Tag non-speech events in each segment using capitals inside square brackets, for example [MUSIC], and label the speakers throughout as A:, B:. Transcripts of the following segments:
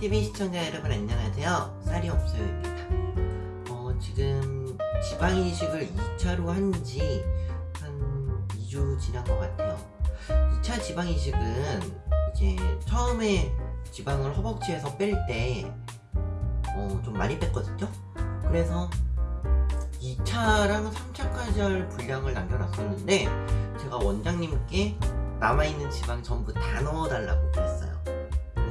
A: 프리TV 시청자 여러분 안녕하세요. 쌀이 없어요입니다. 어, 지금 지방이식을 2차로 한 지 한 2주 지난 것 같아요. 2차 지방이식은 이제 처음에 지방을 허벅지에서 뺄때 어, 좀 많이 뺐거든요. 그래서 2차랑 3차까지 할 분량을 남겨놨었는데 제가 원장님께 남아있는 지방 전부 다 넣어달라고 그랬어요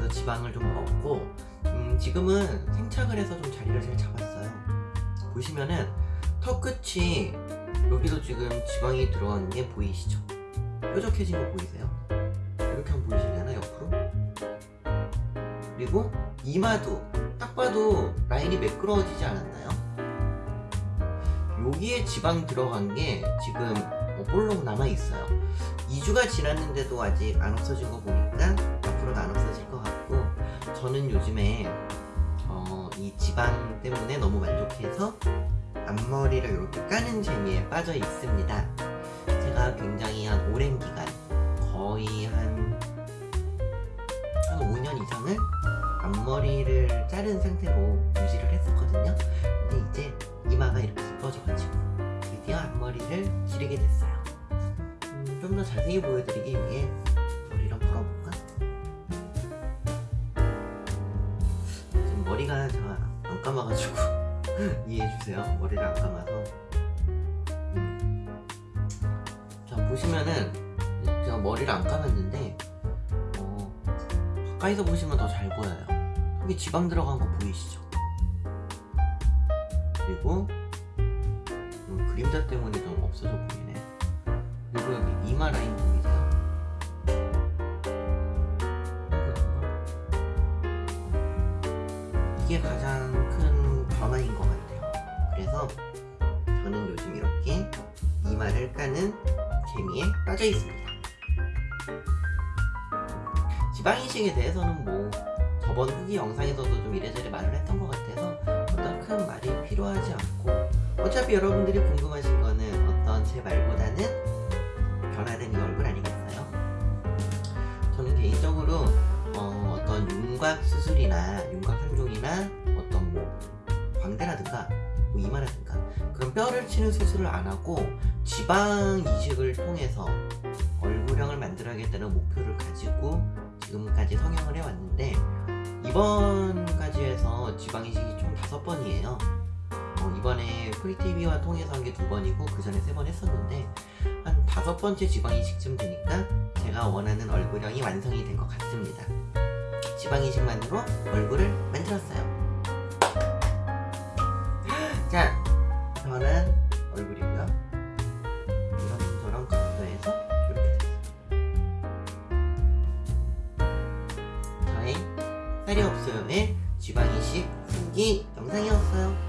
A: 지방을 좀 넣었고 음, 지금은 생착을 해서 좀 자리를 잘 잡았어요 보시면은 턱 끝이 여기도 지금 지방이 들어간 게 보이시죠? 뾰족해진 거 보이세요? 이렇게 한번 보이시려나 옆으로? 그리고 이마도 딱 봐도 라인이 매끄러워지지 않았나요? 여기에 지방 들어간 게 지금 어, 볼록 남아있어요 2주가 지났는데도 아직 안 없어진 거 보니까 것 같고 저는 요즘에 어, 이 지방 때문에 너무 만족해서 앞머리를 이렇게 까는 재미에 빠져 있습니다. 제가 굉장히 한 오랜 기간 거의 한, 한 5년 이상을 앞머리를 자른 상태로 유지를 했었거든요. 근데 이제 이마가 이렇게 이뻐져가지고 드디어 앞머리를 기르게 됐어요. 음, 좀더 자세히 보여드리기 위해 머리가 제가 안 감아가지고 [LAUGHS] 이해해주세요. 머리를 안 감아서. 음. 자 보시면은 제가 머리를 안 감았는데 어, 가까이서 보시면 더 잘 보여요. 여기 지방 들어간 거 보이시죠? 그리고 음, 그림자 때문에 좀 없어져 보이네. 그리고 여기 이마 라인 보이세 이게 가장 큰 변화인 것 같아요. 그래서 저는 요즘 이렇게 이마를 까는 재미에 빠져 있습니다. 지방이식에 대해서는 뭐 저번 후기 영상에서도 좀 이래저래 말을 했던 것 같아서 어떤 큰 말이 필요하지 않고 어차피 여러분들이 궁금하신 거는 어떤 제 말보다는 변화된 이 윤곽 수술이나 윤곽 상종이나 어떤 뭐 광대라든가 뭐 이마라든가 그런 뼈를 치는 수술을 안 하고 지방 이식을 통해서 얼굴형을 만들어야겠다는 목표를 가지고 지금까지 성형을 해왔는데 이번까지 해서 지방 이식이 총 다섯 번이에요. 어, 이번에 프리티비와 통해서 한 게 두 번이고 그 전에 세 번 했었는데 한 다섯 번째 지방 이식쯤 되니까 제가 원하는 얼굴형이 완성이 된 것 같습니다 지방 이식만으로 얼굴을 만들었어요. 자 변한 얼굴이고요. 이런 저런 각도에서 이렇게 됐어요. 저의 살이 없어요의 지방 이식 후기 영상이었어요